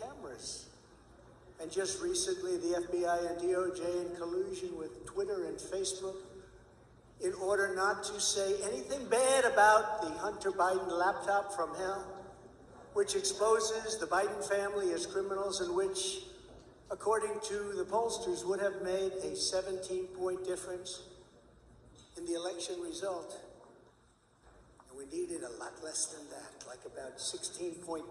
cameras. And just recently, the FBI and DOJ in collusion with Twitter and Facebook in order not to say anything bad about the Hunter Biden laptop from hell, which exposes the Biden family as criminals and which, according to the pollsters, would have made a 17 point difference in the election result. And we needed a lot less than that, like about 16.9.